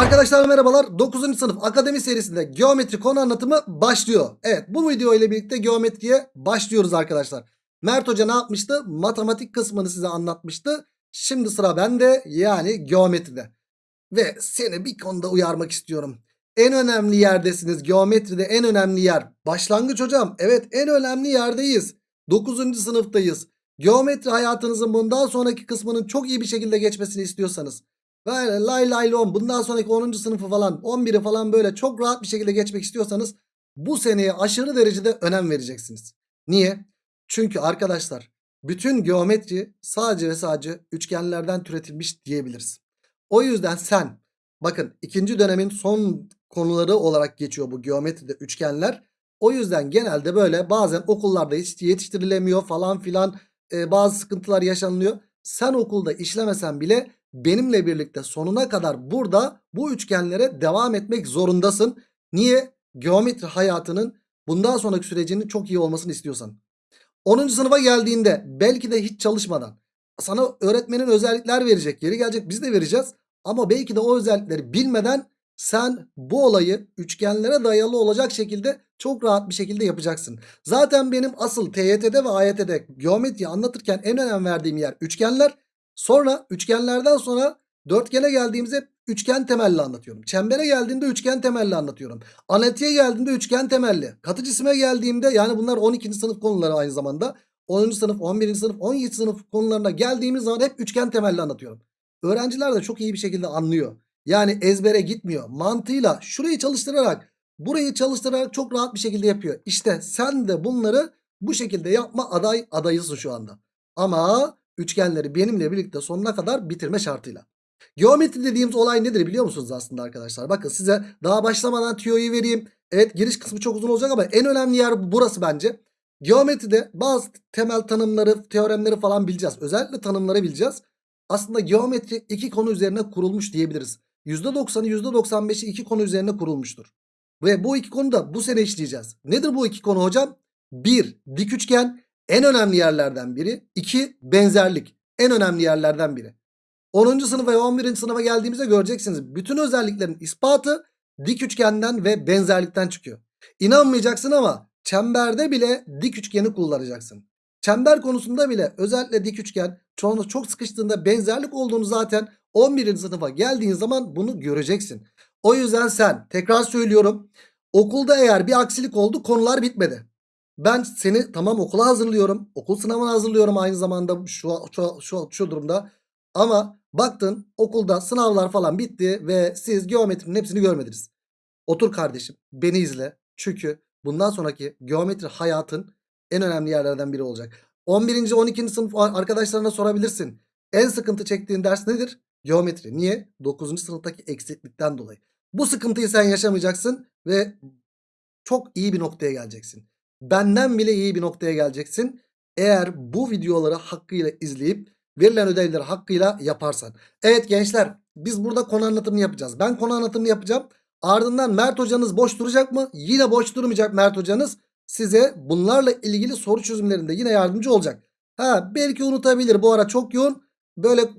Arkadaşlar merhabalar. 9. sınıf akademi serisinde geometri konu anlatımı başlıyor. Evet bu video ile birlikte geometriye başlıyoruz arkadaşlar. Mert Hoca ne yapmıştı? Matematik kısmını size anlatmıştı. Şimdi sıra bende yani geometride. Ve seni bir konuda uyarmak istiyorum. En önemli yerdesiniz. Geometride en önemli yer. Başlangıç hocam. Evet en önemli yerdeyiz. 9. sınıftayız. Geometri hayatınızın bundan sonraki kısmının çok iyi bir şekilde geçmesini istiyorsanız Böyle lay lay lom bundan sonraki 10. sınıfı falan 11'i falan böyle çok rahat bir şekilde geçmek istiyorsanız bu seneye aşırı derecede önem vereceksiniz. Niye? Çünkü arkadaşlar bütün geometri sadece ve sadece üçgenlerden türetilmiş diyebiliriz. O yüzden sen bakın ikinci dönemin son konuları olarak geçiyor bu geometride üçgenler. O yüzden genelde böyle bazen okullarda hiç yetiştirilemiyor falan filan e, bazı sıkıntılar yaşanılıyor. Sen okulda işlemesen bile benimle birlikte sonuna kadar burada bu üçgenlere devam etmek zorundasın. Niye? Geometri hayatının bundan sonraki sürecinin çok iyi olmasını istiyorsan. 10. sınıfa geldiğinde belki de hiç çalışmadan sana öğretmenin özellikler verecek. Geri gelecek biz de vereceğiz. Ama belki de o özellikleri bilmeden sen bu olayı üçgenlere dayalı olacak şekilde çok rahat bir şekilde yapacaksın. Zaten benim asıl TYT'de ve AYT'de geometri anlatırken en önem verdiğim yer üçgenler. Sonra üçgenlerden sonra dörtgene geldiğimizde üçgen temelli anlatıyorum. Çembere geldiğimde üçgen temelli anlatıyorum. Analitiğe geldiğimde üçgen temelli. Katı cisime geldiğimde yani bunlar 12. sınıf konuları aynı zamanda. 10. sınıf, 11. sınıf, 17. sınıf konularına geldiğimiz zaman hep üçgen temelli anlatıyorum. Öğrenciler de çok iyi bir şekilde anlıyor. Yani ezbere gitmiyor. Mantığıyla şurayı çalıştırarak burayı çalıştırarak çok rahat bir şekilde yapıyor. İşte sen de bunları bu şekilde yapma aday adayısın şu anda. Ama üçgenleri benimle birlikte sonuna kadar bitirme şartıyla. Geometri dediğimiz olay nedir biliyor musunuz aslında arkadaşlar? Bakın size daha başlamadan tüyoyu vereyim. Evet giriş kısmı çok uzun olacak ama en önemli yer burası bence. Geometride bazı temel tanımları, teoremleri falan bileceğiz. Özellikle tanımları bileceğiz. Aslında geometri iki konu üzerine kurulmuş diyebiliriz. %90'ı %95'i iki konu üzerine kurulmuştur. Ve bu iki konu da bu sene işleyeceğiz. Nedir bu iki konu hocam? 1. Dik üçgen en önemli yerlerden biri. 2. Benzerlik en önemli yerlerden biri. 10. sınıfa ve 11. sınıfa geldiğimizde göreceksiniz. Bütün özelliklerin ispatı dik üçgenden ve benzerlikten çıkıyor. İnanmayacaksın ama çemberde bile dik üçgeni kullanacaksın. Çember konusunda bile özellikle dik üçgen çoğunlukla çok sıkıştığında benzerlik olduğunu zaten 11. sınıfa geldiğin zaman bunu göreceksin. O yüzden sen tekrar söylüyorum okulda eğer bir aksilik oldu konular bitmedi. Ben seni tamam okula hazırlıyorum. Okul sınavına hazırlıyorum aynı zamanda şu, şu, şu, şu durumda. Ama baktın okulda sınavlar falan bitti ve siz geometrinin hepsini görmediniz. Otur kardeşim beni izle. Çünkü bundan sonraki geometri hayatın en önemli yerlerden biri olacak. 11. 12. sınıf arkadaşlarına sorabilirsin. En sıkıntı çektiğin ders nedir? Geometri. Niye? 9. sınıftaki eksiklikten dolayı. Bu sıkıntıyı sen yaşamayacaksın ve çok iyi bir noktaya geleceksin. Benden bile iyi bir noktaya geleceksin. Eğer bu videoları hakkıyla izleyip verilen ödevleri hakkıyla yaparsan. Evet gençler biz burada konu anlatımını yapacağız. Ben konu anlatımını yapacağım. Ardından Mert hocanız boş duracak mı? Yine boş durmayacak Mert hocanız. Size bunlarla ilgili soru çözümlerinde yine yardımcı olacak. Ha belki unutabilir bu ara çok yoğun. Böyle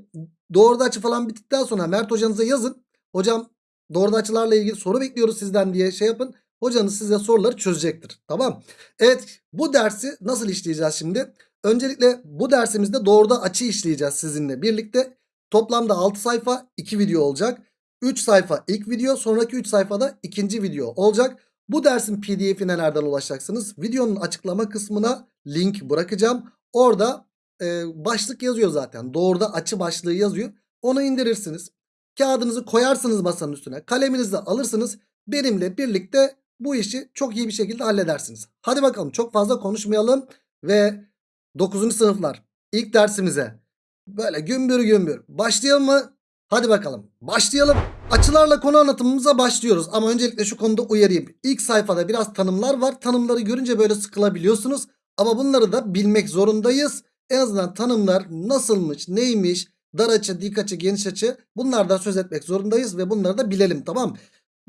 doğruda açı falan bittikten sonra Mert hocanıza yazın. Hocam doğruda açılarla ilgili soru bekliyoruz sizden diye şey yapın. Hocanız size soruları çözecektir. Tamam. Evet bu dersi nasıl işleyeceğiz şimdi? Öncelikle bu dersimizde doğruda açı işleyeceğiz sizinle birlikte. Toplamda 6 sayfa 2 video olacak. 3 sayfa ilk video sonraki 3 sayfada ikinci video olacak. Bu dersin pdf'ine nereden ulaşacaksınız? Videonun açıklama kısmına link bırakacağım. Orada e, başlık yazıyor zaten. Doğruda açı başlığı yazıyor. Onu indirirsiniz. Kağıdınızı koyarsınız masanın üstüne. Kaleminizi alırsınız. Benimle birlikte bu işi çok iyi bir şekilde halledersiniz. Hadi bakalım çok fazla konuşmayalım ve 9. sınıflar ilk dersimize böyle gümbür gümbür başlayalım mı? Hadi bakalım başlayalım. Açılarla konu anlatımımıza başlıyoruz ama öncelikle şu konuda uyarayım. İlk sayfada biraz tanımlar var. Tanımları görünce böyle sıkılabiliyorsunuz ama bunları da bilmek zorundayız. En azından tanımlar nasılmış, neymiş, dar açı, dik açı, geniş açı bunlardan söz etmek zorundayız ve bunları da bilelim tamam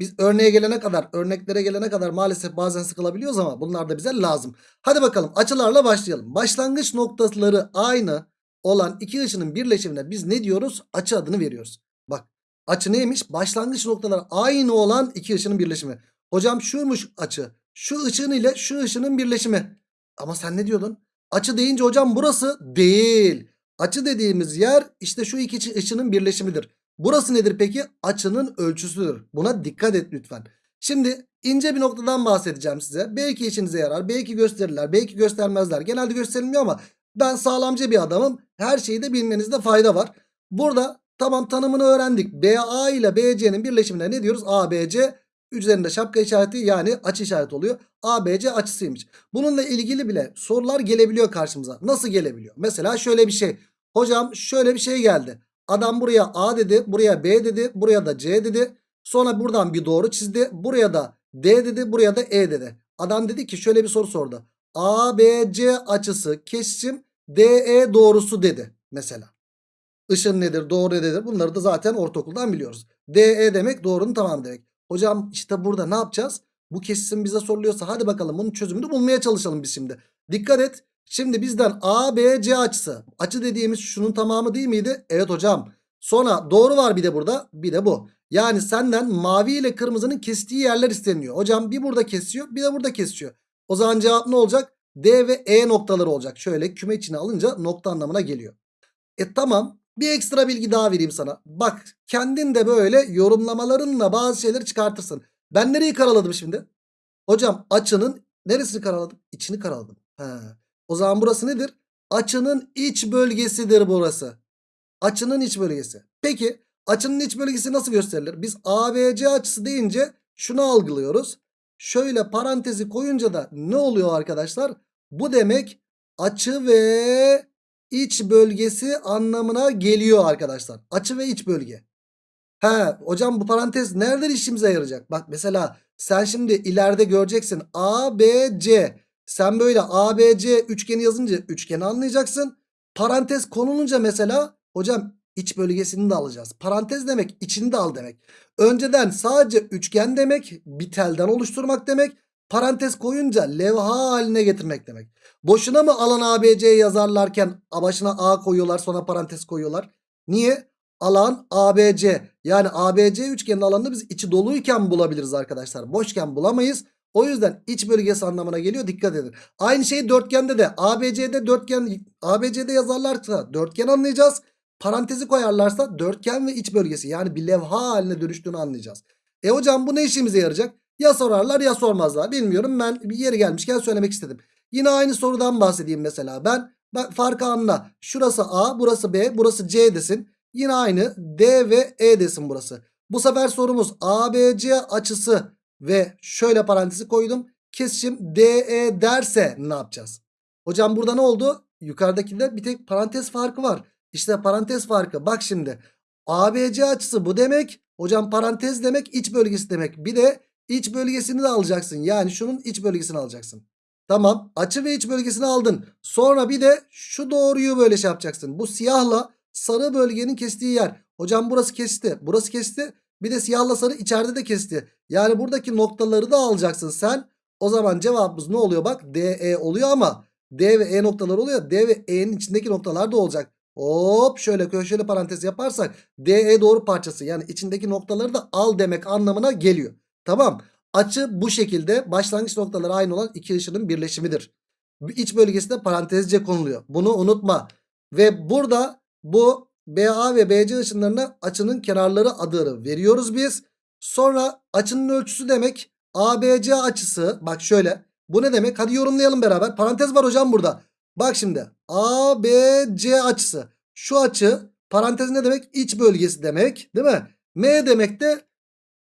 biz örneğe gelene kadar, örneklere gelene kadar maalesef bazen sıkılabiliyoruz ama bunlar da bize lazım. Hadi bakalım açılarla başlayalım. Başlangıç noktaları aynı olan iki ışının birleşimine biz ne diyoruz? Açı adını veriyoruz. Bak Açı neymiş? Başlangıç noktaları aynı olan iki ışının birleşimi. Hocam şuymuş açı. Şu ışığın ile şu ışının birleşimi. Ama sen ne diyordun? Açı deyince hocam burası değil. Açı dediğimiz yer işte şu iki ışı- ışının birleşimidir. Burası nedir peki? Açının ölçüsüdür. Buna dikkat et lütfen. Şimdi ince bir noktadan bahsedeceğim size. Belki işinize yarar, belki gösterirler, belki göstermezler. Genelde gösterilmiyor ama ben sağlamcı bir adamım. Her şeyi de bilmenizde fayda var. Burada tamam tanımını öğrendik. BA ile BC'nin birleşimine ne diyoruz? ABC üzerinde şapka işareti yani açı işareti oluyor. ABC açısıymış. Bununla ilgili bile sorular gelebiliyor karşımıza. Nasıl gelebiliyor? Mesela şöyle bir şey. Hocam şöyle bir şey geldi. Adam buraya A dedi, buraya B dedi, buraya da C dedi. Sonra buradan bir doğru çizdi. Buraya da D dedi, buraya da E dedi. Adam dedi ki şöyle bir soru sordu. ABC açısı kesim DE doğrusu dedi mesela. Işın nedir, doğru nedir? Bunları da zaten ortaokuldan biliyoruz. DE demek doğrunun tamamı demek. Hocam işte burada ne yapacağız? Bu kesim bize soruluyorsa hadi bakalım bunun çözümünü bulmaya çalışalım biz şimdi. Dikkat et. Şimdi bizden ABC açısı. Açı dediğimiz şunun tamamı değil miydi? Evet hocam. Sonra doğru var bir de burada. Bir de bu. Yani senden mavi ile kırmızının kestiği yerler isteniyor. Hocam bir burada kesiyor bir de burada kesiyor. O zaman cevap ne olacak? D ve E noktaları olacak. Şöyle küme içine alınca nokta anlamına geliyor. E tamam. Bir ekstra bilgi daha vereyim sana. Bak kendin de böyle yorumlamalarınla bazı şeyleri çıkartırsın. Ben nereyi karaladım şimdi? Hocam açının neresini karaladım? İçini karaladım. He. O zaman burası nedir? Açının iç bölgesidir burası. Açının iç bölgesi. Peki açının iç bölgesi nasıl gösterilir? Biz ABC açısı deyince şunu algılıyoruz. Şöyle parantezi koyunca da ne oluyor arkadaşlar? Bu demek açı ve iç bölgesi anlamına geliyor arkadaşlar. Açı ve iç bölge. He hocam bu parantez nereden işimize yarayacak? Bak mesela sen şimdi ileride göreceksin ABC. Sen böyle ABC üçgeni yazınca üçgeni anlayacaksın. Parantez konulunca mesela hocam iç bölgesini de alacağız. Parantez demek içini de al demek. Önceden sadece üçgen demek bir telden oluşturmak demek. Parantez koyunca levha haline getirmek demek. Boşuna mı alan ABC'yi yazarlarken başına A koyuyorlar sonra parantez koyuyorlar? Niye? Alan ABC yani ABC üçgenin alanını biz içi doluyken bulabiliriz arkadaşlar. Boşken bulamayız. O yüzden iç bölgesi anlamına geliyor dikkat edin. Aynı şey dörtgende de ABC'de dörtgen ABC'de yazarlarsa dörtgen anlayacağız. Parantezi koyarlarsa dörtgen ve iç bölgesi yani bir levha haline dönüştüğünü anlayacağız. E hocam bu ne işimize yarayacak? Ya sorarlar ya sormazlar. Bilmiyorum ben bir yeri gelmişken söylemek istedim. Yine aynı sorudan bahsedeyim mesela. Ben, ben farkı anla. Şurası A, burası B, burası C desin. Yine aynı D ve E desin burası. Bu sefer sorumuz ABC açısı ve şöyle parantezi koydum. Kesişim DE derse ne yapacağız? Hocam burada ne oldu? Yukarıdakinde bir tek parantez farkı var. İşte parantez farkı. Bak şimdi. ABC açısı bu demek. Hocam parantez demek iç bölgesi demek. Bir de iç bölgesini de alacaksın. Yani şunun iç bölgesini alacaksın. Tamam. Açı ve iç bölgesini aldın. Sonra bir de şu doğruyu böyle şey yapacaksın. Bu siyahla sarı bölgenin kestiği yer. Hocam burası kesti. Burası kesti. Bir de siyahla sarı içeride de kesti. Yani buradaki noktaları da alacaksın sen. O zaman cevabımız ne oluyor bak? DE oluyor ama D ve E noktaları oluyor. D ve E'nin içindeki noktalar da olacak. Hop şöyle köşeli parantez yaparsak DE doğru parçası yani içindeki noktaları da al demek anlamına geliyor. Tamam. Açı bu şekilde başlangıç noktaları aynı olan iki ışının birleşimidir. İç bölgesinde parantezce konuluyor. Bunu unutma. Ve burada bu BA ve BC ışınlarına açının kenarları adını veriyoruz biz. Sonra açının ölçüsü demek ABC açısı. Bak şöyle. Bu ne demek? Hadi yorumlayalım beraber. Parantez var hocam burada. Bak şimdi. ABC açısı. Şu açı parantez ne demek? İç bölgesi demek. Değil mi? M demek de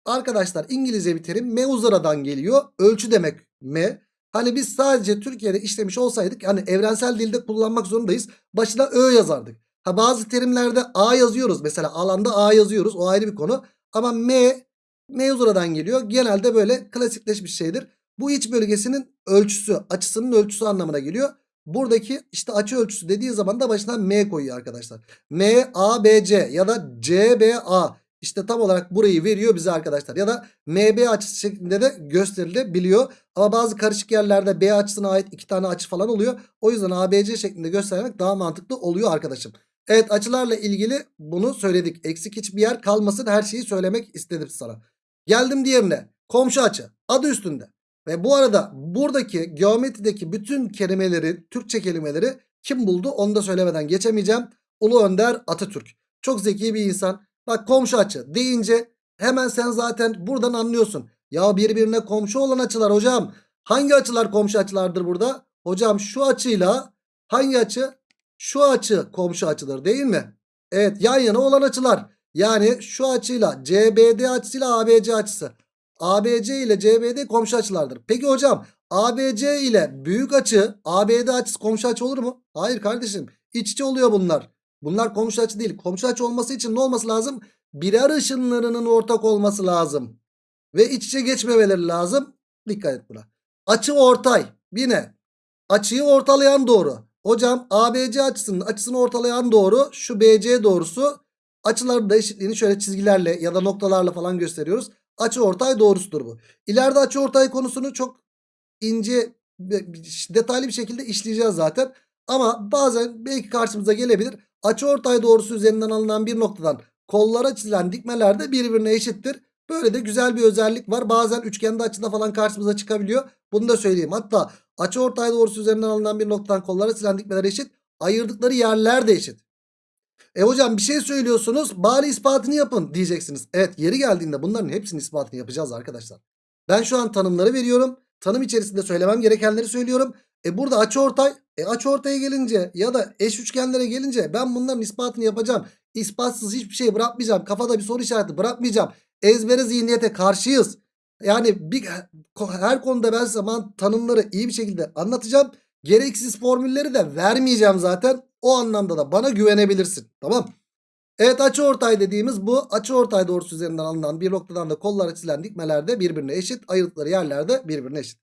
arkadaşlar İngilizce bir terim. Meuzaradan geliyor. Ölçü demek M. Hani biz sadece Türkiye'de işlemiş olsaydık hani evrensel dilde kullanmak zorundayız. Başına Ö yazardık. Ha bazı terimlerde A yazıyoruz. Mesela alanda A yazıyoruz. O ayrı bir konu. Ama M mevzuradan geliyor. Genelde böyle klasikleşmiş şeydir. Bu iç bölgesinin ölçüsü, açısının ölçüsü anlamına geliyor. Buradaki işte açı ölçüsü dediği zaman da başına M koyuyor arkadaşlar. M, A, B, C ya da C, B, A. İşte tam olarak burayı veriyor bize arkadaşlar. Ya da MB açısı şeklinde de gösterilebiliyor. Ama bazı karışık yerlerde B açısına ait iki tane açı falan oluyor. O yüzden ABC şeklinde göstermek daha mantıklı oluyor arkadaşım. Evet açılarla ilgili bunu söyledik. Eksik hiçbir yer kalmasın her şeyi söylemek istedim sana. Geldim diğerine. Komşu açı. Adı üstünde. Ve bu arada buradaki geometrideki bütün kelimeleri, Türkçe kelimeleri kim buldu onu da söylemeden geçemeyeceğim. Ulu Önder Atatürk. Çok zeki bir insan. Bak komşu açı deyince hemen sen zaten buradan anlıyorsun. Ya birbirine komşu olan açılar hocam. Hangi açılar komşu açılardır burada? Hocam şu açıyla hangi açı? Şu açı komşu açıdır değil mi? Evet yan yana olan açılar. Yani şu açıyla CBD açısıyla ABC açısı. ABC ile CBD komşu açılardır. Peki hocam ABC ile büyük açı ABD açısı komşu açı olur mu? Hayır kardeşim. İç içe oluyor bunlar. Bunlar komşu açı değil. Komşu açı olması için ne olması lazım? Birer ışınlarının ortak olması lazım. Ve iç içe geçmemeleri lazım. Dikkat et buna. Açı ortay. Yine açıyı ortalayan doğru. Hocam ABC açısının açısını ortalayan doğru şu BC doğrusu. Açıların da eşitliğini şöyle çizgilerle ya da noktalarla falan gösteriyoruz. Açı ortay doğrusudur bu. İleride açı ortay konusunu çok ince detaylı bir şekilde işleyeceğiz zaten. Ama bazen belki karşımıza gelebilir. Açı ortay doğrusu üzerinden alınan bir noktadan kollara çizilen dikmeler de birbirine eşittir. Böyle de güzel bir özellik var. Bazen üçgende açıda falan karşımıza çıkabiliyor. Bunu da söyleyeyim. Hatta açı ortay doğrusu üzerinden alınan bir noktadan kollara çizilen dikmeler eşit. Ayırdıkları yerler de eşit. E hocam bir şey söylüyorsunuz bari ispatını yapın diyeceksiniz. Evet yeri geldiğinde bunların hepsinin ispatını yapacağız arkadaşlar. Ben şu an tanımları veriyorum. Tanım içerisinde söylemem gerekenleri söylüyorum. E burada açıortay. E açıortaya gelince ya da eş üçgenlere gelince ben bunların ispatını yapacağım. İspatsız hiçbir şey bırakmayacağım. Kafada bir soru işareti bırakmayacağım. Ezbere zihniyete karşıyız. Yani bir, her konuda ben zaman tanımları iyi bir şekilde anlatacağım. Gereksiz formülleri de vermeyeceğim zaten. O anlamda da bana güvenebilirsin. Tamam. Evet açıortay dediğimiz bu. Açıortay doğrusu üzerinden alınan bir noktadan da kollara çizilen dikmeler de birbirine eşit. Ayrıldıkları yerler de birbirine eşit.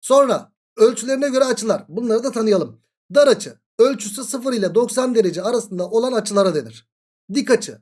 Sonra ölçülerine göre açılar. Bunları da tanıyalım. Dar açı. Ölçüsü 0 ile 90 derece arasında olan açılara denir. Dik açı.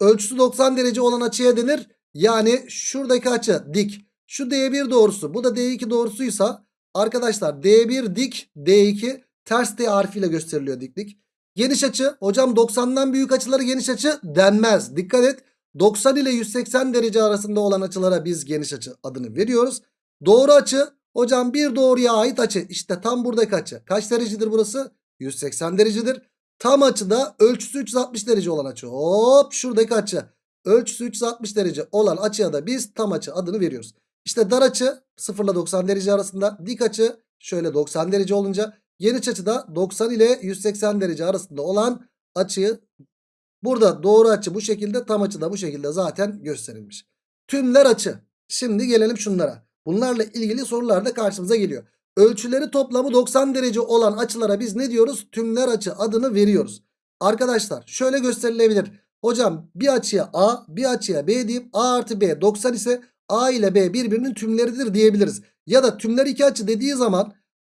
Ölçüsü 90 derece olan açıya denir. Yani şuradaki açı dik. Şu D1 doğrusu bu da D2 doğrusuysa arkadaşlar D1 dik D2 ters D harfiyle gösteriliyor diklik. Geniş açı hocam 90'dan büyük açıları geniş açı denmez. Dikkat et 90 ile 180 derece arasında olan açılara biz geniş açı adını veriyoruz. Doğru açı hocam bir doğruya ait açı işte tam buradaki açı. Kaç derecedir burası? 180 derecedir. Tam açıda ölçüsü 360 derece olan açı. Hop şuradaki açı. Ölçüsü 360 derece olan açıya da biz tam açı adını veriyoruz. İşte dar açı 0 ile 90 derece arasında. Dik açı şöyle 90 derece olunca Geniş açıda 90 ile 180 derece arasında olan açıyı burada doğru açı bu şekilde tam açı da bu şekilde zaten gösterilmiş. Tümler açı. Şimdi gelelim şunlara. Bunlarla ilgili sorular da karşımıza geliyor. Ölçüleri toplamı 90 derece olan açılara biz ne diyoruz? Tümler açı adını veriyoruz. Arkadaşlar şöyle gösterilebilir. Hocam bir açıya A bir açıya B diyeyim. A artı B 90 ise A ile B birbirinin tümleridir diyebiliriz. Ya da tümler iki açı dediği zaman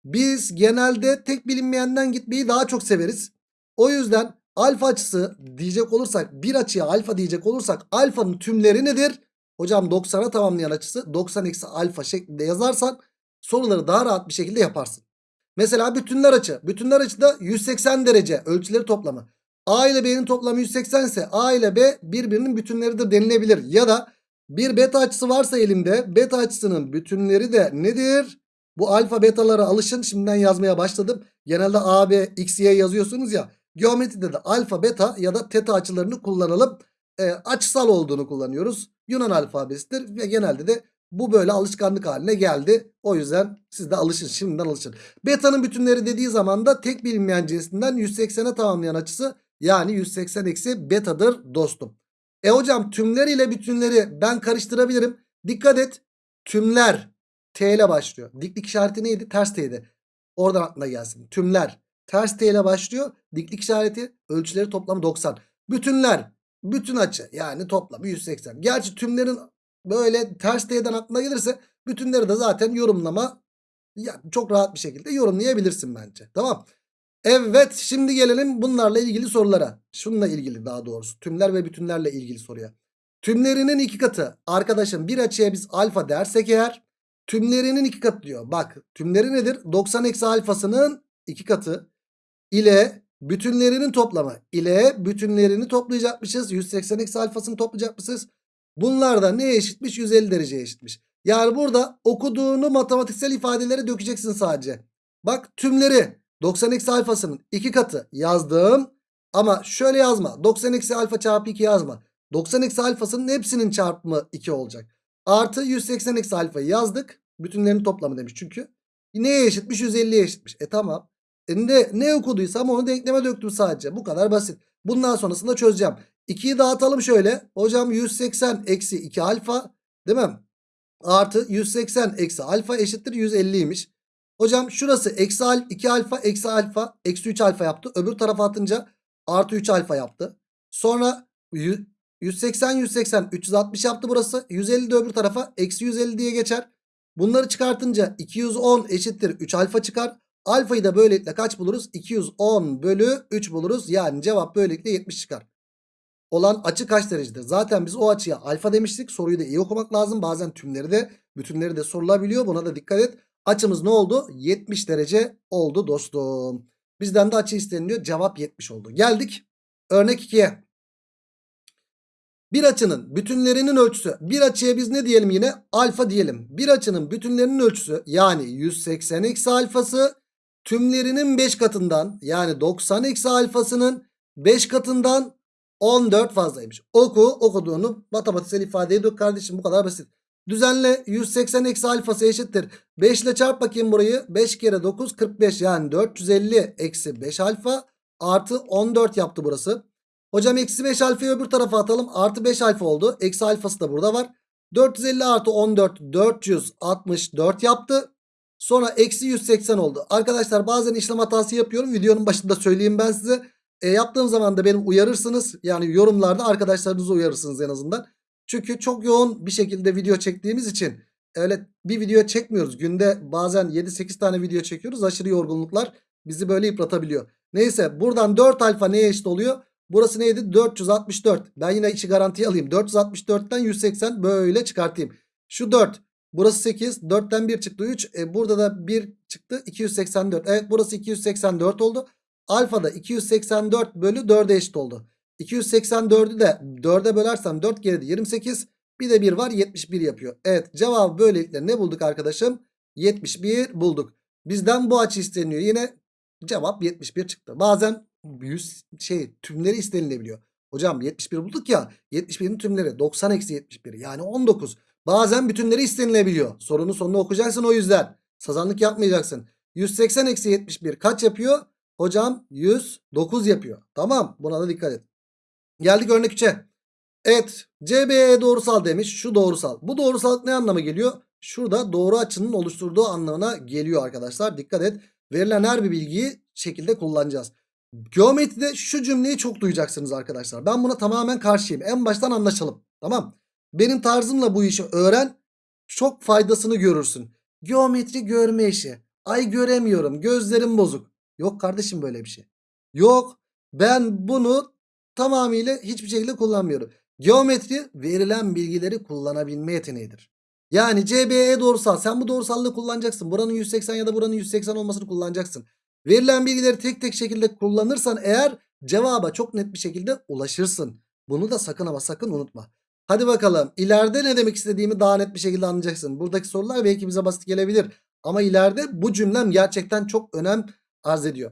biz genelde tek bilinmeyenden gitmeyi daha çok severiz. O yüzden alfa açısı diyecek olursak bir açıya alfa diyecek olursak alfanın tümleri nedir? Hocam 90'a tamamlayan açısı 90 eksi alfa şeklinde yazarsan soruları daha rahat bir şekilde yaparsın. Mesela bütünler açı. Bütünler açıda 180 derece ölçüleri toplamı. A ile B'nin toplamı 180 ise A ile B birbirinin bütünleridir denilebilir. Ya da bir beta açısı varsa elimde beta açısının bütünleri de nedir? Bu alfa betalara alışın. Şimdiden yazmaya başladım. Genelde A, B, X, Y yazıyorsunuz ya. Geometride de alfa, beta ya da teta açılarını kullanalım. E, açısal olduğunu kullanıyoruz. Yunan alfabesidir ve genelde de bu böyle alışkanlık haline geldi. O yüzden siz de alışın şimdiden alışın. Beta'nın bütünleri dediği zaman da tek bilinmeyen cinsinden 180'e tamamlayan açısı yani 180 eksi betadır dostum. E hocam tümler ile bütünleri ben karıştırabilirim. Dikkat et tümler T ile başlıyor. Diklik işareti neydi? Ters T'ydi. Oradan aklına gelsin. Tümler. Ters T ile başlıyor. Diklik işareti ölçüleri toplamı 90. Bütünler. Bütün açı yani toplamı 180. Gerçi tümlerin böyle ters T'den aklına gelirse bütünleri de zaten yorumlama ya çok rahat bir şekilde yorumlayabilirsin bence. Tamam. Evet şimdi gelelim bunlarla ilgili sorulara. Şununla ilgili daha doğrusu. Tümler ve bütünlerle ilgili soruya. Tümlerinin iki katı. Arkadaşım bir açıya biz alfa dersek eğer Tümlerinin iki katı diyor. Bak tümleri nedir? 90 eksi alfasının iki katı ile bütünlerinin toplamı ile bütünlerini toplayacakmışız. 180 eksi alfasını toplayacakmışız. Bunlar da neye eşitmiş? 150 dereceye eşitmiş. Yani burada okuduğunu matematiksel ifadelere dökeceksin sadece. Bak tümleri 90 eksi alfasının iki katı yazdım. Ama şöyle yazma. 90 eksi alfa çarpı 2 yazma. 90 eksi alfasının hepsinin çarpımı 2 olacak. Artı 180 eksi alfayı yazdık. Bütünlerin toplamı demiş çünkü. Neye eşitmiş? 150'ye eşitmiş. E tamam. E ne, ne okuduysam onu denkleme döktüm sadece. Bu kadar basit. Bundan sonrasında çözeceğim. 2'yi dağıtalım şöyle. Hocam 180 eksi 2 alfa değil mi? Artı 180 eksi alfa eşittir 150'ymiş. Hocam şurası eksi al 2 alfa eksi alfa eksi 3 alfa yaptı. Öbür tarafa atınca artı 3 alfa yaptı. Sonra 180 180 360 yaptı burası. 150 de öbür tarafa eksi 150 diye geçer. Bunları çıkartınca 210 eşittir 3 alfa çıkar. Alfayı da böylelikle kaç buluruz? 210 bölü 3 buluruz. Yani cevap böylelikle 70 çıkar. Olan açı kaç derecedir? Zaten biz o açıya alfa demiştik. Soruyu da iyi okumak lazım. Bazen tümleri de bütünleri de sorulabiliyor. Buna da dikkat et. Açımız ne oldu? 70 derece oldu dostum. Bizden de açı isteniliyor. Cevap 70 oldu. Geldik örnek 2'ye. Bir açının bütünlerinin ölçüsü. Bir açıya biz ne diyelim yine? Alfa diyelim. Bir açının bütünlerinin ölçüsü yani 180 eksi alfası tümlerinin 5 katından yani 90 eksi alfasının 5 katından 14 fazlaymış. Oku okuduğunu matematiksel ifadeye dök kardeşim bu kadar basit. Düzenle 180 eksi alfası eşittir. 5 ile çarp bakayım burayı. 5 kere 9 45 yani 450 eksi 5 alfa artı 14 yaptı burası. Hocam eksi 5 alfayı öbür tarafa atalım. Artı 5 alfa oldu. Eksi alfası da burada var. 450 artı 14 464 yaptı. Sonra eksi 180 oldu. Arkadaşlar bazen işlem hatası yapıyorum. Videonun başında söyleyeyim ben size. E, yaptığım zaman da benim uyarırsınız. Yani yorumlarda arkadaşlarınızı uyarırsınız en azından. Çünkü çok yoğun bir şekilde video çektiğimiz için öyle bir video çekmiyoruz. Günde bazen 7-8 tane video çekiyoruz. Aşırı yorgunluklar bizi böyle yıpratabiliyor. Neyse buradan 4 alfa neye eşit oluyor? Burası neydi? 464. Ben yine içi garantiye alayım. 464'ten 180 böyle çıkartayım. Şu 4. Burası 8. 4'ten 1 çıktı 3. E burada da 1 çıktı 284. Evet burası 284 oldu. Alfa da 284 bölü 4'e eşit oldu. 284'ü de 4'e bölersem 4 geride 28. Bir de 1 var 71 yapıyor. Evet cevabı böylelikle ne bulduk arkadaşım? 71 bulduk. Bizden bu açı isteniyor. Yine cevap 71 çıktı. Bazen 100 şey tümleri istenilebiliyor. Hocam 71 bulduk ya 71'in tümleri 90 eksi 71 yani 19. Bazen bütünleri istenilebiliyor. Sorunun sonunu okuyacaksın o yüzden. Sazanlık yapmayacaksın. 180 eksi 71 kaç yapıyor? Hocam 109 yapıyor. Tamam buna da dikkat et. Geldik örnek 3'e. Evet CBE doğrusal demiş. Şu doğrusal. Bu doğrusallık ne anlama geliyor? Şurada doğru açının oluşturduğu anlamına geliyor arkadaşlar. Dikkat et. Verilen her bir bilgiyi şekilde kullanacağız. Geometride şu cümleyi çok duyacaksınız arkadaşlar. Ben buna tamamen karşıyım. En baştan anlaşalım. Tamam. Benim tarzımla bu işi öğren. Çok faydasını görürsün. Geometri görme işi. Ay göremiyorum. Gözlerim bozuk. Yok kardeşim böyle bir şey. Yok. Ben bunu tamamıyla hiçbir şekilde kullanmıyorum. Geometri verilen bilgileri kullanabilme yeteneğidir. Yani CBE doğrusal. Sen bu doğrusallığı kullanacaksın. Buranın 180 ya da buranın 180 olmasını kullanacaksın. Verilen bilgileri tek tek şekilde kullanırsan eğer cevaba çok net bir şekilde ulaşırsın. Bunu da sakın ama sakın unutma. Hadi bakalım ileride ne demek istediğimi daha net bir şekilde anlayacaksın. Buradaki sorular belki bize basit gelebilir. Ama ileride bu cümlem gerçekten çok önem arz ediyor.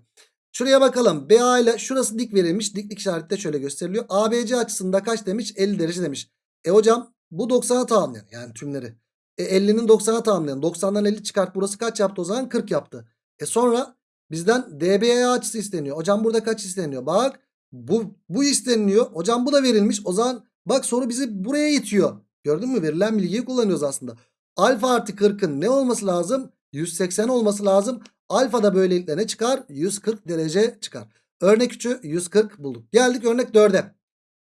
Şuraya bakalım. BA ile şurası dik verilmiş. Diklik işareti de şöyle gösteriliyor. ABC açısında kaç demiş? 50 derece demiş. E hocam bu 90'a tamamlayan yani tümleri. E 50'nin 90'a tamamlayan. 90'dan 50 çıkart burası kaç yaptı o zaman? 40 yaptı. E sonra bizden DBA açısı isteniyor. Hocam burada kaç isteniyor? Bak bu, bu isteniliyor. Hocam bu da verilmiş. O zaman bak soru bizi buraya itiyor. Gördün mü? Verilen bilgiyi kullanıyoruz aslında. Alfa artı 40'ın ne olması lazım? 180 olması lazım. Alfa da böylelikle ne çıkar? 140 derece çıkar. Örnek 3'ü 140 bulduk. Geldik örnek 4'e.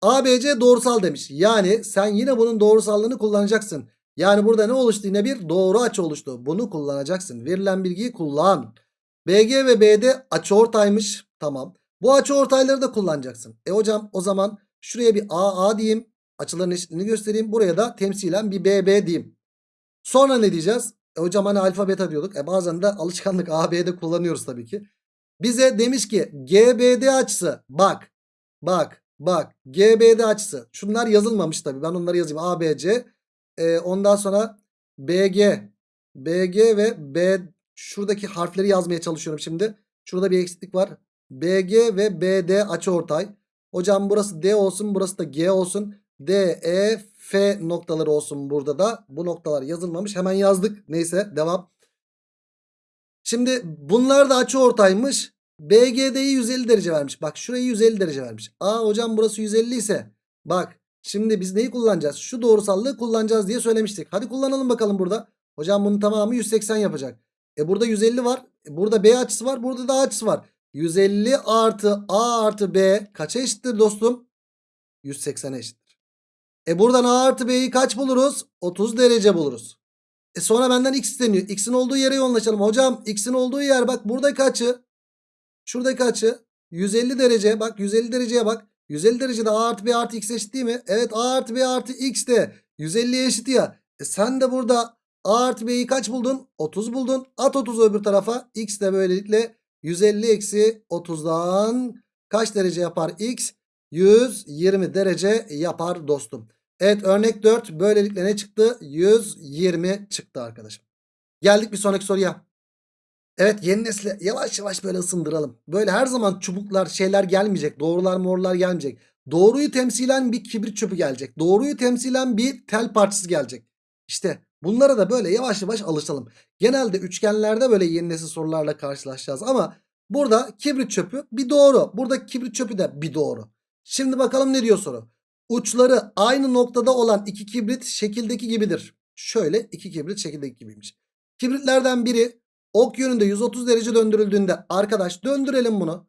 ABC doğrusal demiş. Yani sen yine bunun doğrusallığını kullanacaksın. Yani burada ne oluştu? Yine bir doğru açı oluştu. Bunu kullanacaksın. Verilen bilgiyi kullan. BG ve BD açıortaymış. Tamam. Bu açıortayları da kullanacaksın. E hocam o zaman şuraya bir AA diyeyim. Açıların eşitliğini göstereyim. Buraya da temsilen bir BB diyeyim. Sonra ne diyeceğiz? E hocam hani alfa beta diyorduk. E bazen de alışkanlık AB'de kullanıyoruz tabii ki. Bize demiş ki GBD açısı bak bak bak GBD açısı. Şunlar yazılmamış tabii ben onları yazayım ABC. Ee, ondan sonra BG BG ve B şuradaki harfleri yazmaya çalışıyorum şimdi. Şurada bir eksiklik var. BG ve BD açıortay. Hocam burası D olsun burası da G olsun. D, E, F noktaları olsun burada da. Bu noktalar yazılmamış. Hemen yazdık. Neyse devam. Şimdi bunlar da açıortaymış. BGD'yi 150 derece vermiş. Bak şurayı 150 derece vermiş. Aa hocam burası 150 ise bak şimdi biz neyi kullanacağız? Şu doğrusallığı kullanacağız diye söylemiştik. Hadi kullanalım bakalım burada. Hocam bunun tamamı 180 yapacak. E burada 150 var. E burada B açısı var. Burada da A açısı var. 150 artı A artı B kaça eşittir dostum? 180'e eşittir. E buradan A artı B'yi kaç buluruz? 30 derece buluruz. E sonra benden x isteniyor. X'in olduğu yere yoğunlaşalım. Hocam x'in olduğu yer bak buradaki açı. Şuradaki açı 150 derece. Bak 150 dereceye bak. 150 derecede A artı B artı x eşit değil mi? Evet A artı B artı x de 150'ye eşit ya. E sen de burada A artı B'yi kaç buldun? 30 buldun. At 30'u öbür tarafa. X de böylelikle 150 eksi 30'dan kaç derece yapar x? 120 derece yapar dostum. Evet örnek 4 böylelikle ne çıktı? 120 çıktı arkadaşım. Geldik bir sonraki soruya. Evet yeni nesle yavaş yavaş böyle ısındıralım. Böyle her zaman çubuklar şeyler gelmeyecek. Doğrular morlar gelmeyecek. Doğruyu temsilen bir kibrit çöpü gelecek. Doğruyu temsilen bir tel parçası gelecek. İşte bunlara da böyle yavaş yavaş alışalım. Genelde üçgenlerde böyle yeni nesil sorularla karşılaşacağız. Ama burada kibrit çöpü bir doğru. Burada kibrit çöpü de bir doğru. Şimdi bakalım ne diyor soru. Uçları aynı noktada olan iki kibrit şekildeki gibidir. Şöyle iki kibrit şekildeki gibiymiş. Kibritlerden biri ok yönünde 130 derece döndürüldüğünde arkadaş döndürelim bunu.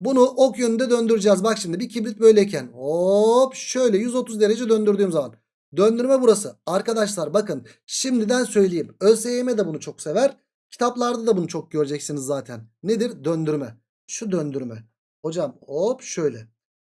Bunu ok yönünde döndüreceğiz. Bak şimdi bir kibrit böyleyken hop şöyle 130 derece döndürdüğüm zaman. Döndürme burası. Arkadaşlar bakın şimdiden söyleyeyim. ÖSYM de bunu çok sever. Kitaplarda da bunu çok göreceksiniz zaten. Nedir? Döndürme. Şu döndürme. Hocam hop şöyle.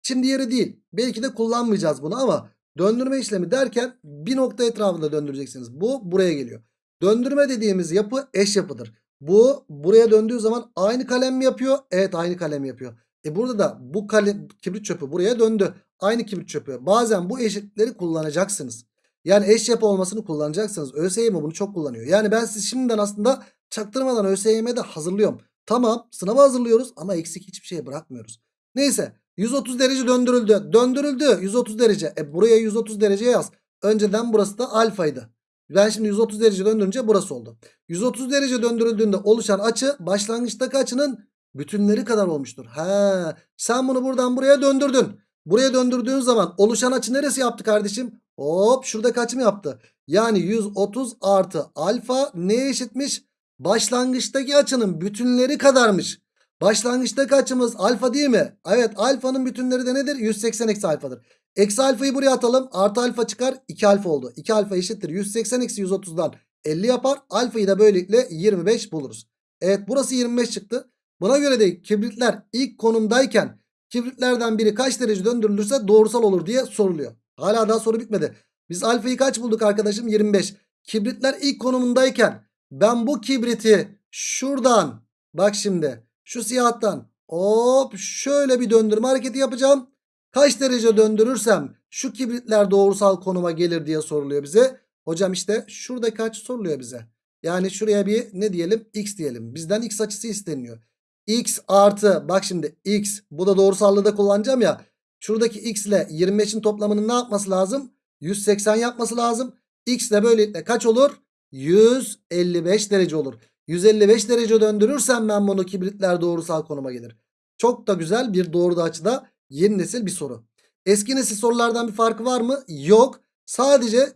Şimdi yeri değil. Belki de kullanmayacağız bunu ama döndürme işlemi derken bir nokta etrafında döndüreceksiniz. Bu buraya geliyor. Döndürme dediğimiz yapı eş yapıdır. Bu buraya döndüğü zaman aynı kalem mi yapıyor? Evet aynı kalem yapıyor. E burada da bu kalem, kibrit çöpü buraya döndü. Aynı kibrit çöpü. Bazen bu eşitlikleri kullanacaksınız. Yani eş yapı olmasını kullanacaksınız. ÖSYM bunu çok kullanıyor. Yani ben siz şimdiden aslında çaktırmadan ÖSYM'de hazırlıyorum. Tamam sınava hazırlıyoruz ama eksik hiçbir şey bırakmıyoruz. Neyse 130 derece döndürüldü. Döndürüldü 130 derece. E buraya 130 derece yaz. Önceden burası da alfaydı. Ben şimdi 130 derece döndürünce burası oldu. 130 derece döndürüldüğünde oluşan açı başlangıçtaki açının bütünleri kadar olmuştur. He, sen bunu buradan buraya döndürdün. Buraya döndürdüğün zaman oluşan açı neresi yaptı kardeşim? Hop şurada kaç mı yaptı? Yani 130 artı alfa neye eşitmiş? Başlangıçtaki açının bütünleri kadarmış. Başlangıçtaki açımız alfa değil mi? Evet alfanın bütünleri de nedir? 180 eksi alfadır. Eksi alfayı buraya atalım. Artı alfa çıkar. 2 alfa oldu. 2 alfa eşittir. 180 eksi 130'dan 50 yapar. Alfayı da böylelikle 25 buluruz. Evet burası 25 çıktı. Buna göre de kibritler ilk konumdayken kibritlerden biri kaç derece döndürülürse doğrusal olur diye soruluyor. Hala daha soru bitmedi. Biz alfayı kaç bulduk arkadaşım? 25. Kibritler ilk konumundayken ben bu kibriti şuradan bak şimdi şu siyahtan hop şöyle bir döndürme hareketi yapacağım. Kaç derece döndürürsem şu kibritler doğrusal konuma gelir diye soruluyor bize. Hocam işte şurada kaç soruluyor bize. Yani şuraya bir ne diyelim x diyelim. Bizden x açısı isteniyor. x artı bak şimdi x bu da doğrusallığı da kullanacağım ya. Şuradaki x ile 25'in toplamının ne yapması lazım? 180 yapması lazım. x de böylelikle kaç olur? 155 derece olur. 155 derece döndürürsem ben bunu kibritler doğrusal konuma gelir. Çok da güzel bir doğru açıda yeni nesil bir soru. Eski nesil sorulardan bir farkı var mı? Yok. Sadece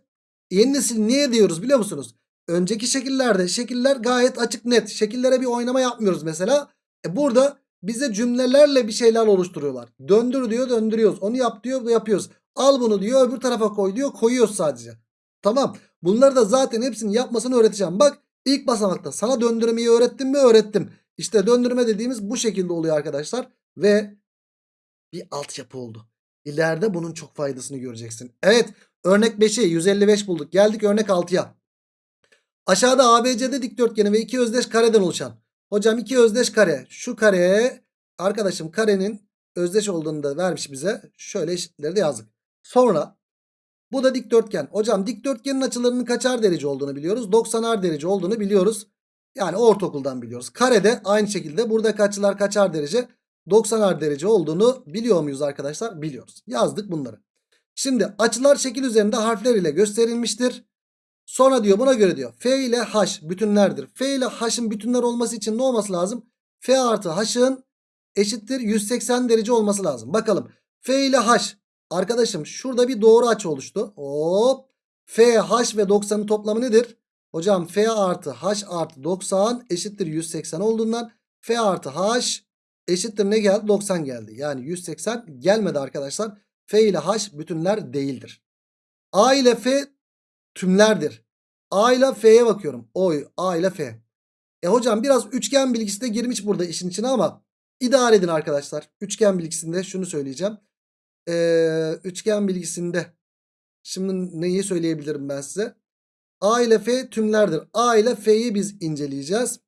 yeni nesil niye diyoruz biliyor musunuz? Önceki şekillerde şekiller gayet açık net. Şekillere bir oynama yapmıyoruz mesela. E burada bize cümlelerle bir şeyler oluşturuyorlar. Döndür diyor döndürüyoruz. Onu yap diyor yapıyoruz. Al bunu diyor öbür tarafa koy diyor koyuyoruz sadece. Tamam. Bunları da zaten hepsini yapmasını öğreteceğim. Bak ilk basamakta sana döndürmeyi öğrettim mi öğrettim. İşte döndürme dediğimiz bu şekilde oluyor arkadaşlar. Ve bir altyapı oldu. İleride bunun çok faydasını göreceksin. Evet örnek 5'i 155 bulduk. Geldik örnek 6'ya. Aşağıda ABCD dikdörtgeni ve iki özdeş kareden oluşan Hocam iki özdeş kare. Şu kare arkadaşım karenin özdeş olduğunu da vermiş bize. Şöyle eşitleri de yazdık. Sonra bu da dikdörtgen. Hocam dikdörtgenin açılarının kaçar derece olduğunu biliyoruz. 90'ar derece olduğunu biliyoruz. Yani ortaokuldan biliyoruz. Karede aynı şekilde burada kaçlar kaçar derece 90'ar derece olduğunu biliyor muyuz arkadaşlar? Biliyoruz. Yazdık bunları. Şimdi açılar şekil üzerinde harfler ile gösterilmiştir. Sonra diyor buna göre diyor F ile H bütünlerdir. F ile H'ın bütünler olması için ne olması lazım? F artı H'ın eşittir 180 derece olması lazım. Bakalım F ile H arkadaşım şurada bir doğru açı oluştu. Hop F, H ve 90'ın toplamı nedir? Hocam F artı H artı 90 eşittir 180 olduğundan F artı H eşittir ne geldi? 90 geldi. Yani 180 gelmedi arkadaşlar. F ile H bütünler değildir. A ile F tümlerdir. A ile F'ye bakıyorum. Oy A ile F. E hocam biraz üçgen bilgisi de girmiş burada işin içine ama idare edin arkadaşlar. Üçgen bilgisinde şunu söyleyeceğim. Ee, üçgen bilgisinde şimdi neyi söyleyebilirim ben size? A ile F tümlerdir. A ile F'yi biz inceleyeceğiz.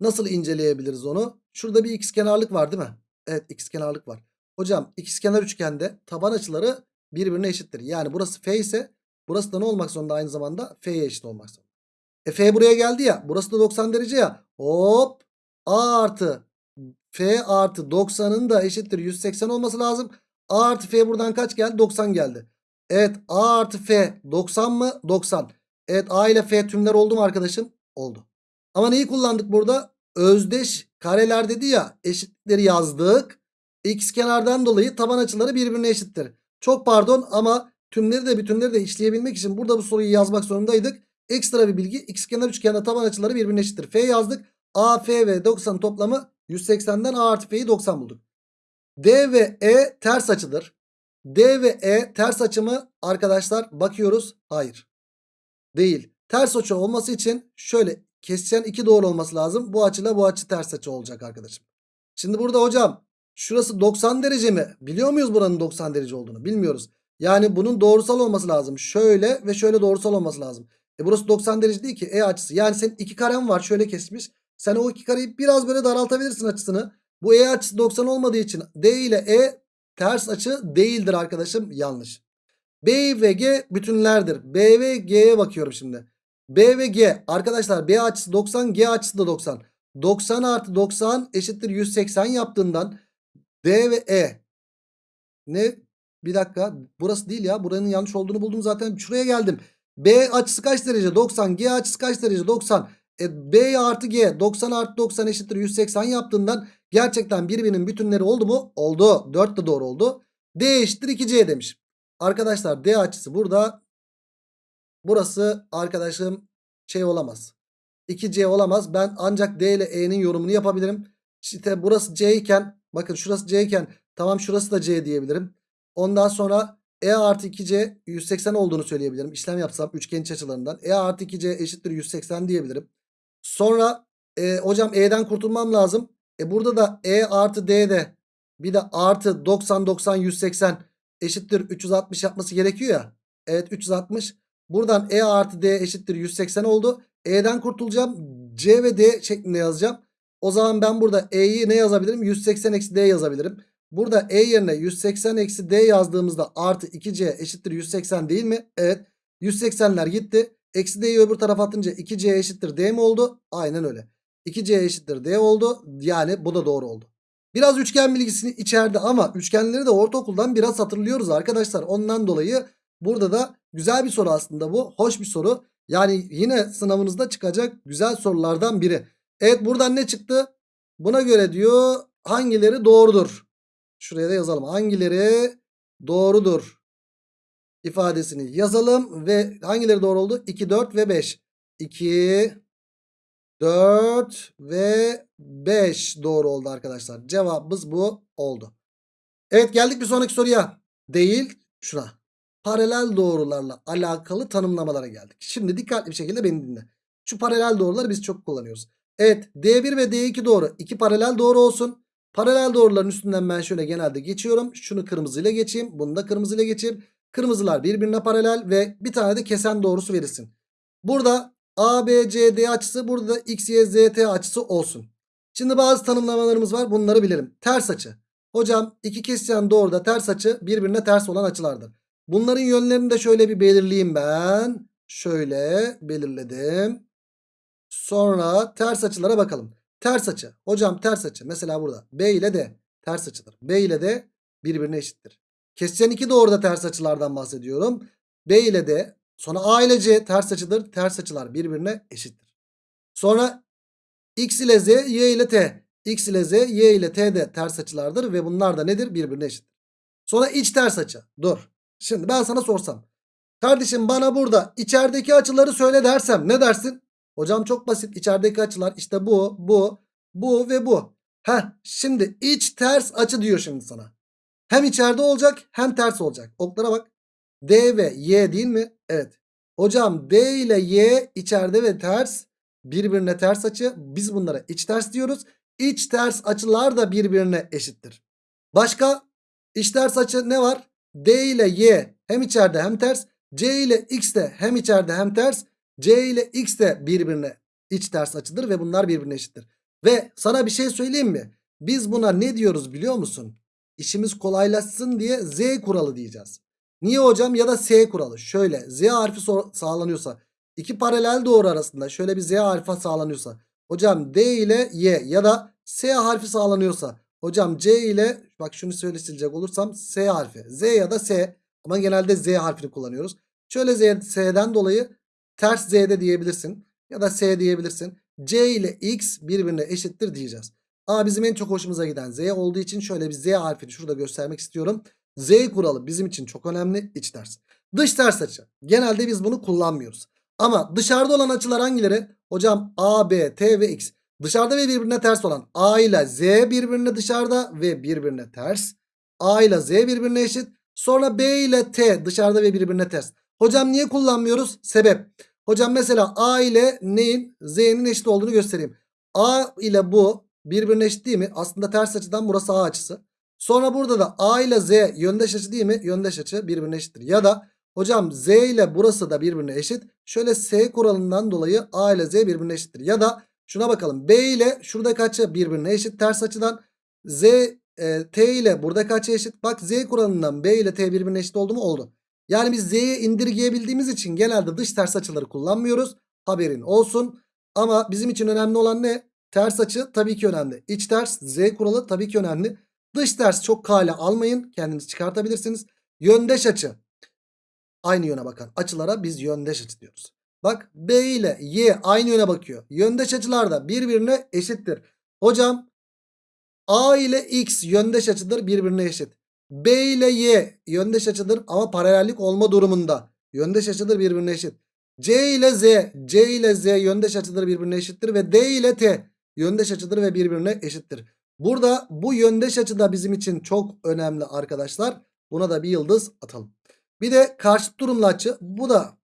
Nasıl inceleyebiliriz onu? Şurada bir ikizkenarlık var değil mi? Evet ikizkenarlık var. Hocam ikizkenar üçgende taban açıları birbirine eşittir. Yani burası F ise burası da ne olmak zorunda aynı zamanda? F'ye eşit olmak zorunda. E F buraya geldi ya. Burası da 90 derece ya. Hop. A artı F artı 90'ın da eşittir 180 olması lazım. A artı F buradan kaç geldi? 90 geldi. Evet A artı F 90 mı? 90. Evet A ile F tümler oldu mu arkadaşım? Oldu. Ama neyi kullandık burada? Özdeş kareler dedi ya eşitleri yazdık. X kenardan dolayı taban açıları birbirine eşittir. Çok pardon ama tümleri de bütünleri de işleyebilmek için burada bu soruyu yazmak zorundaydık. Ekstra bir bilgi x kenar üçgende taban açıları birbirine eşittir. F yazdık. A, F ve 90 toplamı 180'den A artı F'yi 90 bulduk. D ve E ters açıdır. D ve E ters açı mı? Arkadaşlar bakıyoruz. Hayır. Değil. Ters açı olması için şöyle kesişen iki doğru olması lazım. Bu açıyla bu açı ters açı olacak arkadaşım. Şimdi burada hocam şurası 90 derece mi? Biliyor muyuz buranın 90 derece olduğunu? Bilmiyoruz. Yani bunun doğrusal olması lazım. Şöyle ve şöyle doğrusal olması lazım. E burası 90 derece değil ki E açısı. Yani senin iki karen var şöyle kesmiş. Sen o iki kareyi biraz böyle daraltabilirsin açısını. Bu E açısı 90 olmadığı için D ile E ters açı değildir arkadaşım. Yanlış. B ve G bütünlerdir. B ve G'ye bakıyorum şimdi. B ve G arkadaşlar B açısı 90 G açısı da 90. 90 artı 90 eşittir 180 yaptığından D ve E ne? Bir dakika burası değil ya buranın yanlış olduğunu buldum zaten şuraya geldim. B açısı kaç derece? 90. G açısı kaç derece? 90. E, B artı G 90 artı 90 eşittir 180 yaptığından gerçekten birbirinin bütünleri oldu mu? Oldu. 4 de doğru oldu. D eşittir 2C demiş. Arkadaşlar D açısı burada. Burası arkadaşım şey olamaz. 2C olamaz. Ben ancak D ile E'nin yorumunu yapabilirim. İşte burası C iken bakın şurası C iken tamam şurası da C diyebilirim. Ondan sonra E artı 2C 180 olduğunu söyleyebilirim. İşlem yapsam üçgen iç açılarından. E artı 2C eşittir 180 diyebilirim. Sonra e, hocam E'den kurtulmam lazım. E burada da E artı D'de bir de artı 90 90 180 eşittir 360 yapması gerekiyor ya. Evet 360. Buradan E artı D eşittir 180 oldu. E'den kurtulacağım. C ve D şeklinde yazacağım. O zaman ben burada E'yi ne yazabilirim? 180 eksi D yazabilirim. Burada E yerine 180 eksi D yazdığımızda artı 2C eşittir 180 değil mi? Evet. 180'ler gitti. Eksi D'yi öbür tarafa atınca 2C eşittir D mi oldu? Aynen öyle. 2C eşittir D oldu. Yani bu da doğru oldu. Biraz üçgen bilgisini içerdi ama üçgenleri de ortaokuldan biraz hatırlıyoruz arkadaşlar. Ondan dolayı burada da güzel bir soru aslında bu. Hoş bir soru. Yani yine sınavınızda çıkacak güzel sorulardan biri. Evet buradan ne çıktı? Buna göre diyor hangileri doğrudur? Şuraya da yazalım. Hangileri doğrudur? ifadesini yazalım ve hangileri doğru oldu? 2, 4 ve 5. 2, 4 ve 5 doğru oldu arkadaşlar. Cevabımız bu oldu. Evet geldik bir sonraki soruya. Değil şuna. Paralel doğrularla alakalı tanımlamalara geldik. Şimdi dikkatli bir şekilde beni dinle. Şu paralel doğruları biz çok kullanıyoruz. Evet D1 ve D2 doğru. İki paralel doğru olsun. Paralel doğruların üstünden ben şöyle genelde geçiyorum. Şunu kırmızıyla geçeyim. Bunu da kırmızıyla geçeyim. Kırmızılar birbirine paralel ve bir tane de kesen doğrusu verilsin. Burada ABCD açısı burada da XYZT açısı olsun. Şimdi bazı tanımlamalarımız var. Bunları bilelim. Ters açı. Hocam iki kesişen doğruda ters açı birbirine ters olan açılardır. Bunların yönlerini de şöyle bir belirleyeyim ben. Şöyle belirledim. Sonra ters açılara bakalım. Ters açı. Hocam ters açı. Mesela burada B ile D ters açıdır. B ile D birbirine eşittir. Kesişen iki doğruda ters açılardan bahsediyorum. B ile D sonra A ile C ters açıdır. Ters açılar birbirine eşittir. Sonra X ile Z, Y ile T. X ile Z, Y ile T de ters açılardır ve bunlar da nedir? Birbirine eşittir. Sonra iç ters açı. Dur. Şimdi ben sana sorsam. Kardeşim bana burada içerideki açıları söyle dersem ne dersin? Hocam çok basit. İçerideki açılar işte bu, bu, bu ve bu. Heh şimdi iç ters açı diyor şimdi sana. Hem içeride olacak hem ters olacak. Oklara bak. D ve Y değil mi? Evet. Hocam D ile Y içeride ve ters birbirine ters açı. Biz bunlara iç ters diyoruz. İç ters açılar da birbirine eşittir. Başka iç ters açı ne var? D ile Y hem içeride hem ters. C ile X de hem içeride hem ters. C ile X de birbirine iç ters açıdır ve bunlar birbirine eşittir. Ve sana bir şey söyleyeyim mi? Biz buna ne diyoruz biliyor musun? İşimiz kolaylaşsın diye Z kuralı diyeceğiz. Niye hocam ya da S kuralı? Şöyle Z harfi so- sağlanıyorsa iki paralel doğru arasında şöyle bir Z harfi sağlanıyorsa hocam D ile Y ya da S harfi sağlanıyorsa hocam C ile bak şunu söyle silecek olursam S harfi Z ya da S ama genelde Z harfini kullanıyoruz. Şöyle Z, S'den dolayı ters Z'de diyebilirsin ya da S diyebilirsin. C ile X birbirine eşittir diyeceğiz. Ama bizim en çok hoşumuza giden Z olduğu için şöyle bir Z harfini şurada göstermek istiyorum. Z kuralı bizim için çok önemli iç ters. Dış ters açı. Genelde biz bunu kullanmıyoruz. Ama dışarıda olan açılar hangileri? Hocam A, B, T ve X. Dışarıda ve birbirine ters olan A ile Z birbirine dışarıda ve birbirine ters. A ile Z birbirine eşit. Sonra B ile T dışarıda ve birbirine ters. Hocam niye kullanmıyoruz? Sebep. Hocam mesela A ile neyin Z'nin eşit olduğunu göstereyim. A ile bu birbirine eşit değil mi? Aslında ters açıdan burası A açısı. Sonra burada da A ile Z yöndeş açı değil mi? Yöndeş açı birbirine eşittir. Ya da hocam Z ile burası da birbirine eşit. Şöyle S kuralından dolayı A ile Z birbirine eşittir. Ya da şuna bakalım. B ile şuradaki açı birbirine eşit ters açıdan. Z e, T ile buradaki açı eşit. Bak Z kuralından B ile T birbirine eşit oldu mu? Oldu. Yani biz Z'ye indirgeyebildiğimiz için genelde dış ters açıları kullanmıyoruz. Haberin olsun. Ama bizim için önemli olan ne? Ters açı tabii ki önemli. İç ters Z kuralı tabii ki önemli. Dış ters çok kale almayın. Kendiniz çıkartabilirsiniz. Yöndeş açı. Aynı yöne bakan açılara biz yöndeş açı diyoruz. Bak B ile Y aynı yöne bakıyor. Yöndeş açılar da birbirine eşittir. Hocam A ile X yöndeş açıdır birbirine eşit. B ile Y yöndeş açıdır ama paralellik olma durumunda. Yöndeş açıdır birbirine eşit. C ile Z, C ile Z yöndeş açıdır birbirine eşittir ve D ile T yöndeş açıdır ve birbirine eşittir. Burada bu yöndeş açı da bizim için çok önemli arkadaşlar. Buna da bir yıldız atalım. Bir de karşıt durumlu açı. Bu da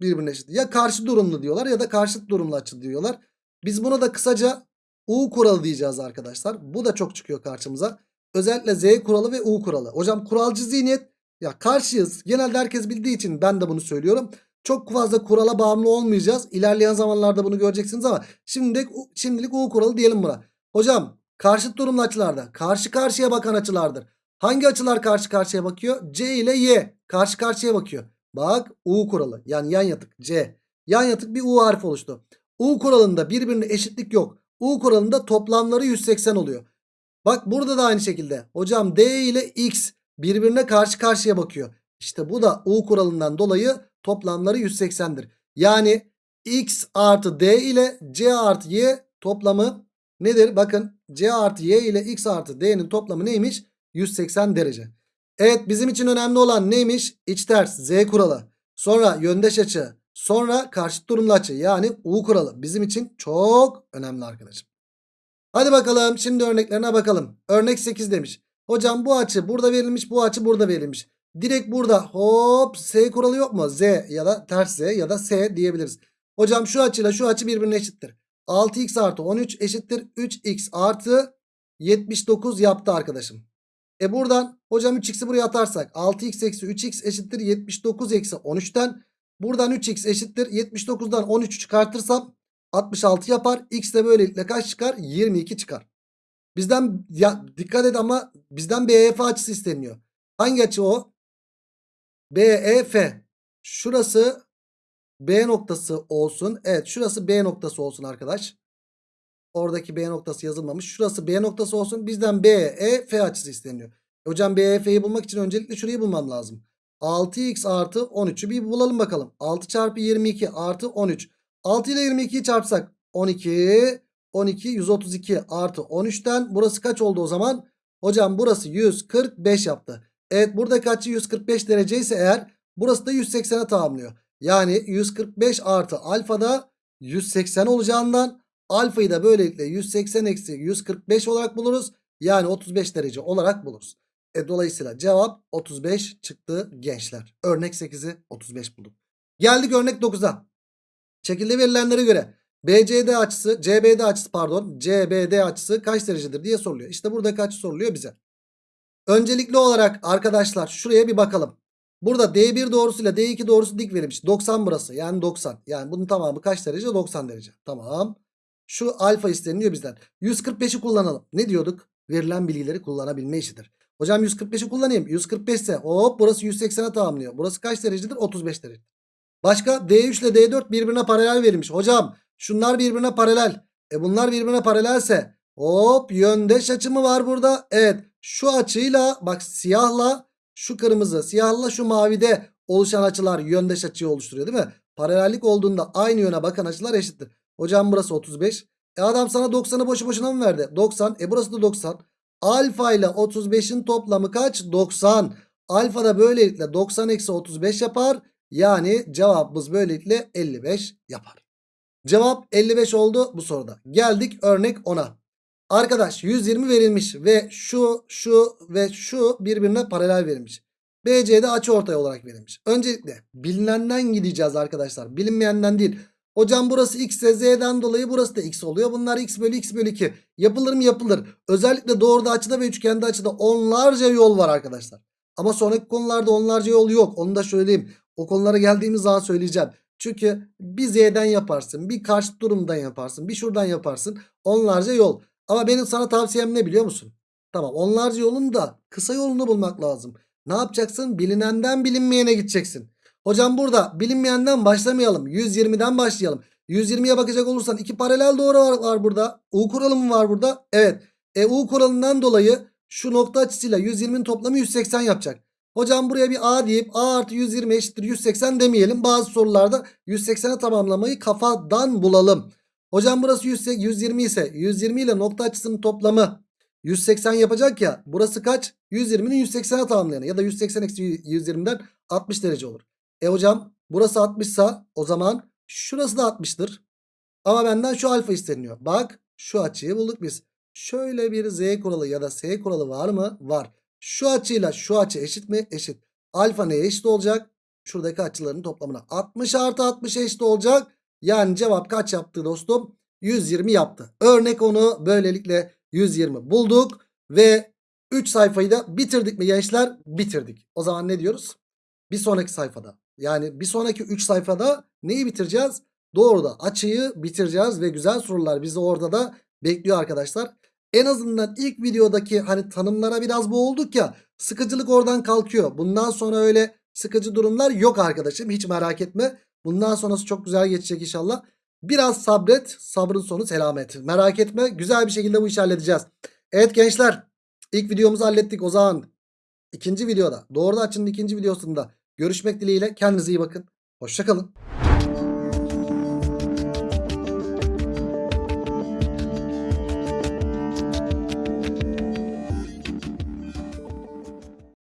birbirine eşit. Ya karşı durumlu diyorlar ya da karşıt durumlu açı diyorlar. Biz buna da kısaca U kuralı diyeceğiz arkadaşlar. Bu da çok çıkıyor karşımıza. Özellikle Z kuralı ve U kuralı. Hocam kuralcı zihniyet ya karşıyız. Genelde herkes bildiği için ben de bunu söylüyorum. Çok fazla kurala bağımlı olmayacağız. İlerleyen zamanlarda bunu göreceksiniz ama şimdilik, şimdilik U kuralı diyelim buna. Hocam karşıt durumlu açılarda karşı karşıya bakan açılardır. Hangi açılar karşı karşıya bakıyor? C ile Y karşı karşıya bakıyor. Bak U kuralı yani yan yatık C. Yan yatık bir U harfi oluştu. U kuralında birbirine eşitlik yok. U kuralında toplamları 180 oluyor. Bak burada da aynı şekilde. Hocam D ile X birbirine karşı karşıya bakıyor. İşte bu da U kuralından dolayı toplamları 180'dir. Yani X artı D ile C artı Y toplamı nedir? Bakın C artı Y ile X artı D'nin toplamı neymiş? 180 derece. Evet bizim için önemli olan neymiş? İç ters Z kuralı. Sonra yöndeş açı. Sonra karşıt durumlu açı yani U kuralı. Bizim için çok önemli arkadaşım. Hadi bakalım şimdi örneklerine bakalım. Örnek 8 demiş. Hocam bu açı burada verilmiş bu açı burada verilmiş. Direkt burada hop S kuralı yok mu? Z ya da ters Z ya da S diyebiliriz. Hocam şu açıyla şu açı birbirine eşittir. 6x artı 13 eşittir 3x artı 79 yaptı arkadaşım. E buradan hocam 3x'i buraya atarsak 6x eksi 3x eşittir 79 eksi 13'ten Buradan 3x eşittir. 79'dan 13'ü çıkartırsam 66 yapar. X de böylelikle kaç çıkar? 22 çıkar. Bizden ya dikkat et ama bizden BEF açısı isteniyor. Hangi açı o? BEF. Şurası B noktası olsun. Evet şurası B noktası olsun arkadaş. Oradaki B noktası yazılmamış. Şurası B noktası olsun. Bizden BEF açısı isteniyor. E Hocam BEF'yi bulmak için öncelikle şurayı bulmam lazım. 6x artı 13'ü bir bulalım bakalım. 6 çarpı 22 artı 13. 6 ile 22'yi çarpsak 12. 12 132 artı 13'ten burası kaç oldu o zaman? Hocam burası 145 yaptı. Evet buradaki açı 145 derece ise eğer burası da 180'e tamamlıyor. Yani 145 artı alfa da 180 olacağından alfayı da böylelikle 180 eksi 145 olarak buluruz. Yani 35 derece olarak buluruz. E, dolayısıyla cevap 35 çıktı gençler. Örnek 8'i 35 bulduk. Geldik örnek 9'a. Şekilde verilenlere göre BCD açısı, CBD açısı pardon, CBD açısı kaç derecedir diye soruluyor. İşte burada kaç soruluyor bize. Öncelikli olarak arkadaşlar şuraya bir bakalım. Burada D1 doğrusuyla D2 doğrusu dik verilmiş. 90 burası. Yani 90. Yani bunun tamamı kaç derece? 90 derece. Tamam. Şu alfa isteniyor bizden. 145'i kullanalım. Ne diyorduk? Verilen bilgileri kullanabilme işidir. Hocam 145'i kullanayım. 145 ise hop burası 180'e tamamlıyor. Burası kaç derecedir? 35 derece. Başka D3 ile D4 birbirine paralel verilmiş. Hocam şunlar birbirine paralel. E bunlar birbirine paralelse hop yöndeş açı mı var burada? Evet şu açıyla bak siyahla şu kırmızı siyahla şu mavide oluşan açılar yöndeş açıyı oluşturuyor değil mi? Paralellik olduğunda aynı yöne bakan açılar eşittir. Hocam burası 35. E adam sana 90'ı boşu boşuna mı verdi? 90. E burası da 90. Alfa ile 35'in toplamı kaç? 90. Alfa da böylelikle 90 eksi 35 yapar. Yani cevabımız böylelikle 55 yapar. Cevap 55 oldu bu soruda. Geldik örnek 10'a. Arkadaş 120 verilmiş ve şu şu ve şu birbirine paralel verilmiş. BC'de açı ortay olarak verilmiş. Öncelikle bilinenden gideceğiz arkadaşlar. Bilinmeyenden değil. Hocam burası x ise z'den dolayı burası da x oluyor. Bunlar x bölü x bölü 2. Yapılır mı yapılır. Özellikle doğruda açıda ve üçgende açıda onlarca yol var arkadaşlar. Ama sonraki konularda onlarca yol yok. Onu da söyleyeyim. O konulara geldiğimiz zaman söyleyeceğim. Çünkü bir z'den yaparsın. Bir karşı durumdan yaparsın. Bir şuradan yaparsın. Onlarca yol. Ama benim sana tavsiyem ne biliyor musun? Tamam onlarca yolun da kısa yolunu bulmak lazım. Ne yapacaksın? Bilinenden bilinmeyene gideceksin. Hocam burada bilinmeyenden başlamayalım. 120'den başlayalım. 120'ye bakacak olursan iki paralel doğru var, var burada. U kuralı mı var burada? Evet. E U kuralından dolayı şu nokta açısıyla 120'nin toplamı 180 yapacak. Hocam buraya bir A deyip A artı 120 eşittir 180 demeyelim. Bazı sorularda 180'e tamamlamayı kafadan bulalım. Hocam burası 120 ise 120 ile nokta açısının toplamı 180 yapacak ya. Burası kaç? 120'nin 180'e tamamlayanı ya da 180 eksi 120'den 60 derece olur. E hocam burası 60 ise o zaman şurası da 60'tır. Ama benden şu alfa isteniyor. Bak şu açıyı bulduk biz. Şöyle bir z kuralı ya da s kuralı var mı? Var. Şu açıyla şu açı eşit mi? Eşit. Alfa neye eşit olacak? Şuradaki açıların toplamına 60 artı 60 eşit olacak. Yani cevap kaç yaptı dostum? 120 yaptı. Örnek onu böylelikle 120 bulduk. Ve 3 sayfayı da bitirdik mi gençler? Bitirdik. O zaman ne diyoruz? Bir sonraki sayfada. Yani bir sonraki 3 sayfada neyi bitireceğiz? Doğru da açıyı bitireceğiz ve güzel sorular bizi orada da bekliyor arkadaşlar. En azından ilk videodaki hani tanımlara biraz boğulduk ya sıkıcılık oradan kalkıyor. Bundan sonra öyle sıkıcı durumlar yok arkadaşım hiç merak etme. Bundan sonrası çok güzel geçecek inşallah. Biraz sabret sabrın sonu selamet. Merak etme güzel bir şekilde bu işi halledeceğiz. Evet gençler ilk videomuzu hallettik o zaman. ikinci videoda doğru açının ikinci videosunda görüşmek dileğiyle kendinize iyi bakın. Hoşçakalın.